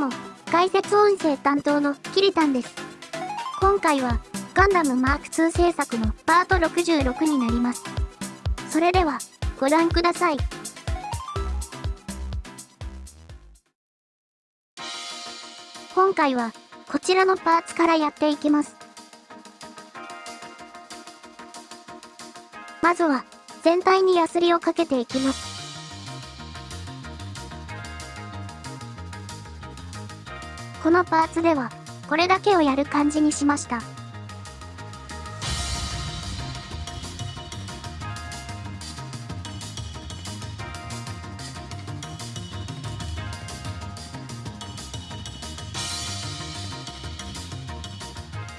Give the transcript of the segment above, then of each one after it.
も、解説音声担当のキリタンです。今回は、ガンダムマーク2制作のパート66になります。それでは、ご覧ください。今回は、こちらのパーツからやっていきます。まずは、全体にヤスリをかけていきます。このパーツでは、これだけをやる感じにしました。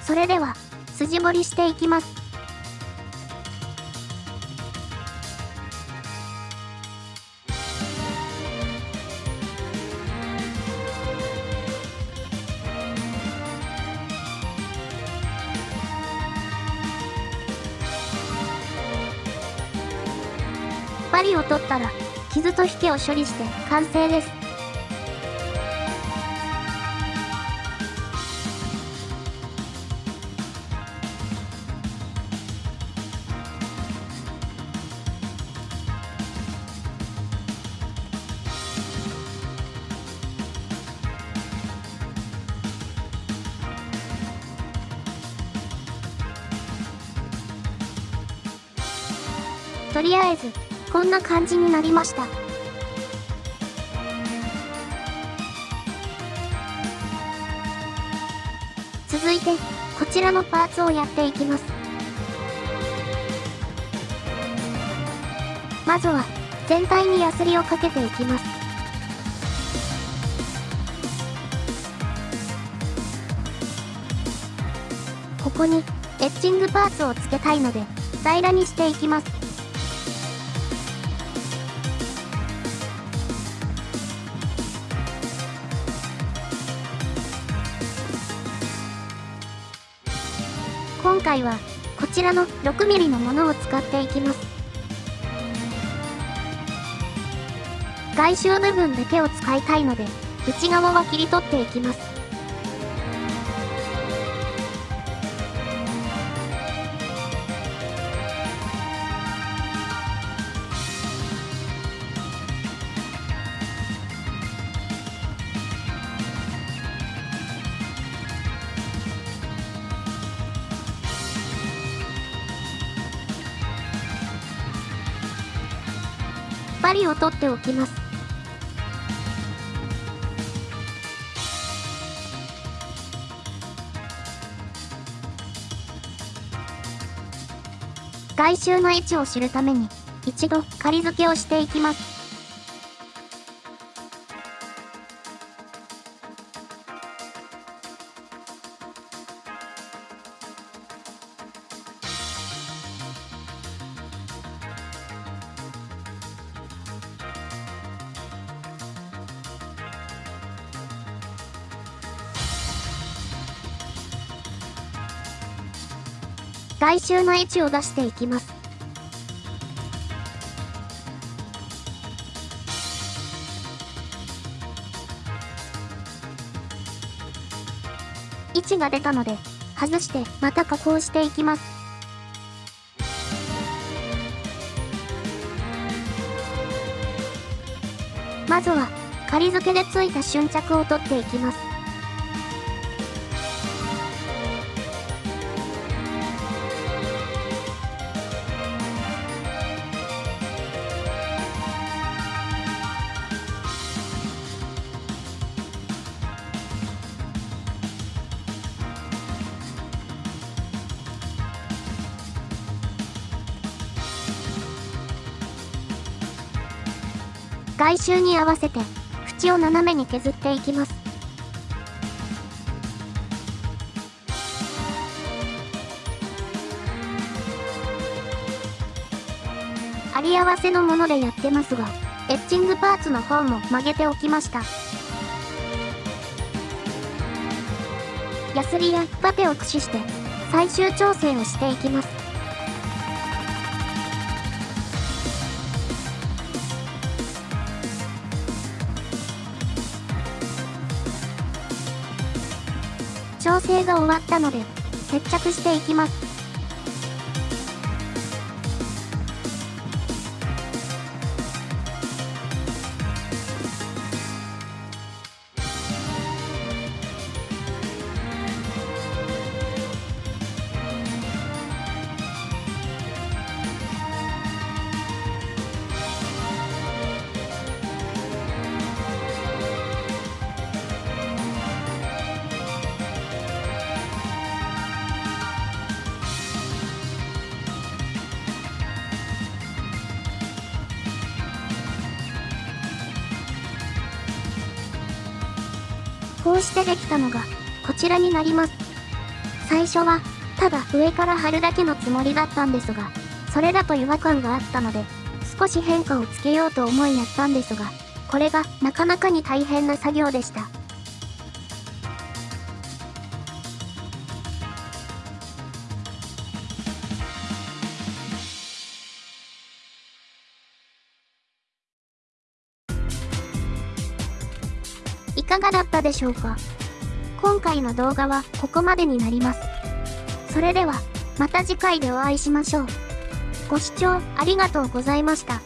それでは、筋彫りしていきます。針を取ったら、傷と引けを処理して完成です。とりあえずこんな感じになりました。続いて、こちらのパーツをやっていきます。まずは、全体にヤスリをかけていきます。ここに、エッチングパーツをつけたいので、平らにしていきます。今回はこちらの 6mm のものを使っていきます。外周部分だけを使いたいので内側は切り取っていきます。を取っておきます。外周の位置を知るために、一度仮付けをしていきます。外周の位置を出していきます。位置が出たので、外してまた加工していきます。まずは、仮付けでついた瞬着を取っていきます。外周に合わせて縁を斜めに削っていきます。あり合わせのものでやってますがエッチングパーツの方も曲げておきました。ヤスリやバテを駆使して最終調整をしていきます。調整が終わったので、接着していきます。こうしてできたのが、こちらになります。最初は、ただ上から貼るだけのつもりだったんですが、それだと違和感があったので、少し変化をつけようと思いやったんですが、これがなかなかに大変な作業でした。かがだったでしょうか？今回の動画はここまでになります。それでは、また次回でお会いしましょう。ご視聴ありがとうございました。